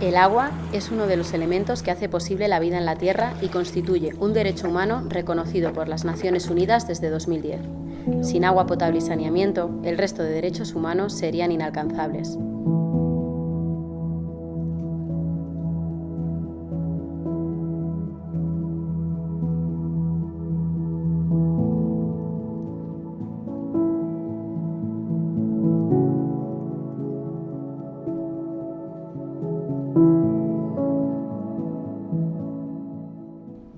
El agua es uno de los elementos que hace posible la vida en la Tierra y constituye un derecho humano reconocido por las Naciones Unidas desde 2010. Sin agua potable y saneamiento, el resto de derechos humanos serían inalcanzables.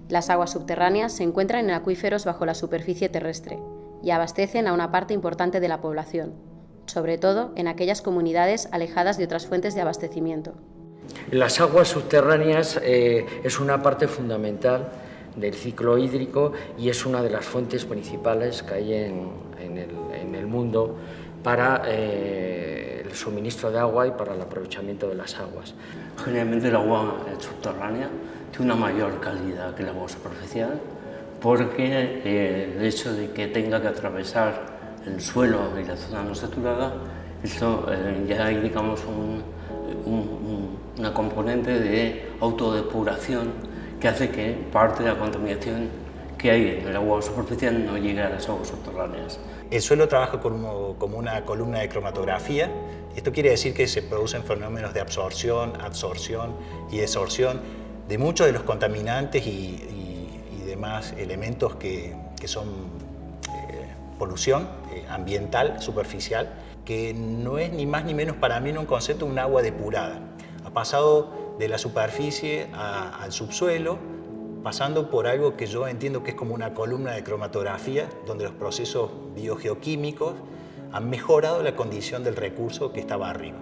Las aguas subterráneas se encuentran en acuíferos bajo la superficie terrestre y abastecen a una parte importante de la población, sobre todo en aquellas comunidades alejadas de otras fuentes de abastecimiento. Las aguas subterráneas eh, es una parte fundamental del ciclo hídrico y es una de las fuentes principales que hay en, el, mundo para eh, el suministro de agua y para el aprovechamiento de las aguas. Generalmente el agua subterránea tiene una mayor calidad que el agua superficial porque eh, el hecho de que tenga que atravesar el suelo y la zona no saturada, esto eh, ya hay digamos, una componente de autodepuración que hace que parte de la contaminación que hay en el agua superficial no llegue a las aguas subterráneas. El suelo trabaja como, como una columna de cromatografía. Esto quiere decir que se producen fenómenos de absorción, absorción y desorción de muchos de los contaminantes y, demás elementos que, son eh, polución eh, ambiental, superficial, que no es ni más ni menos para mí un concepto un agua depurada. Ha pasado de la superficie al subsuelo, pasando por algo que yo entiendo que es como una columna de cromatografía, donde los procesos biogeoquímicos han mejorado la condición del recurso que estaba arriba.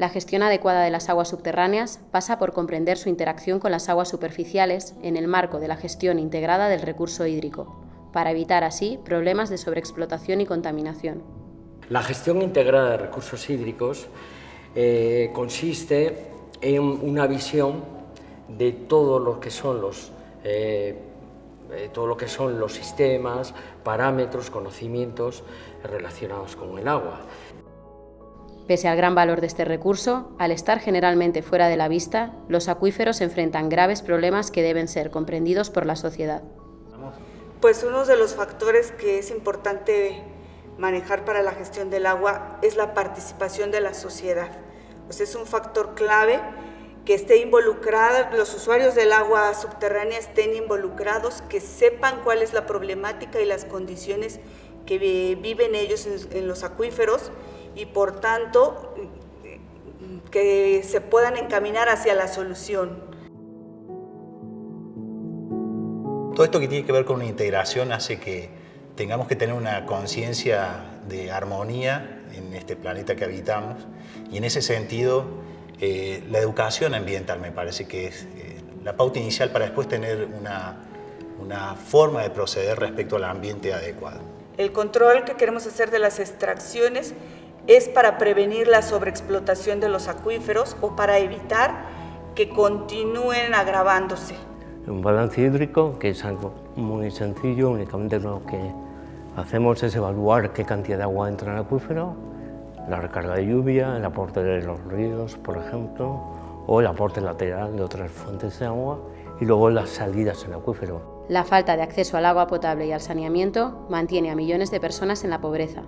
La gestión adecuada de las aguas subterráneas pasa por comprender su interacción con las aguas superficiales en el marco de la gestión integrada del recurso hídrico, para evitar así problemas de sobreexplotación y contaminación. La gestión integrada de recursos hídricos eh, consiste en una visión de todo lo que son los eh, eh, todo lo que son los sistemas, parámetros, conocimientos relacionados con el agua. Pese al gran valor de este recurso, al estar generalmente fuera de la vista, los acuíferos enfrentan graves problemas que deben ser comprendidos por la sociedad. Pues uno de los factores que es importante manejar para la gestión del agua es la participación de la sociedad. Pues es un factor clave que esté involucrada, los usuarios del agua subterránea estén involucrados, que sepan cuál es la problemática y las condiciones que viven ellos en los acuíferos y por tanto que se puedan encaminar hacia la solución. Todo esto que tiene que ver con una integración hace que tengamos que tener una conciencia de armonía en este planeta que habitamos y en ese sentido eh, la educación ambiental me parece que es eh, la pauta inicial para después tener una, una forma de proceder respecto al ambiente adecuado. El control que queremos hacer de las extracciones es para prevenir la sobreexplotación de los acuíferos o para evitar que continúen agravándose. Un balance hídrico, que es algo muy sencillo, únicamente lo que hacemos es evaluar qué cantidad de agua entra en el acuífero, la recarga de lluvia, el aporte de los ríos, por ejemplo, o el aporte lateral de otras fuentes de agua y luego las salidas en el acuífero. La falta de acceso al agua potable y al saneamiento mantiene a millones de personas en la pobreza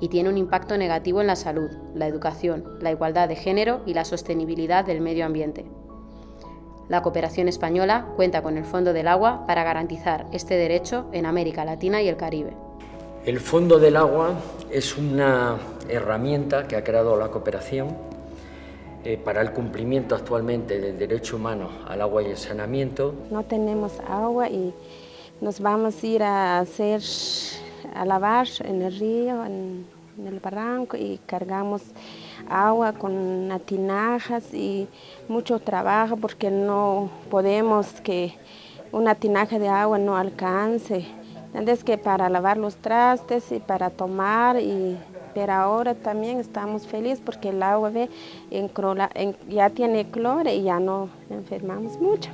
y tiene un impacto negativo en la salud, la educación, la igualdad de género y la sostenibilidad del medio ambiente. La cooperación española cuenta con el Fondo del Agua para garantizar este derecho en América Latina y el Caribe. El Fondo del Agua es una herramienta que ha creado la cooperación eh, para el cumplimiento actualmente del derecho humano al agua y el saneamiento. No tenemos agua y nos vamos a ir a hacer a lavar en el río, en, el barranco y cargamos agua con tinajas y mucho trabajo porque no podemos que una tinaja de agua no alcance. Es que para lavar los trastes y para tomar, y, pero ahora también estamos felices porque el agua ya tiene cloro y ya no enfermamos mucho.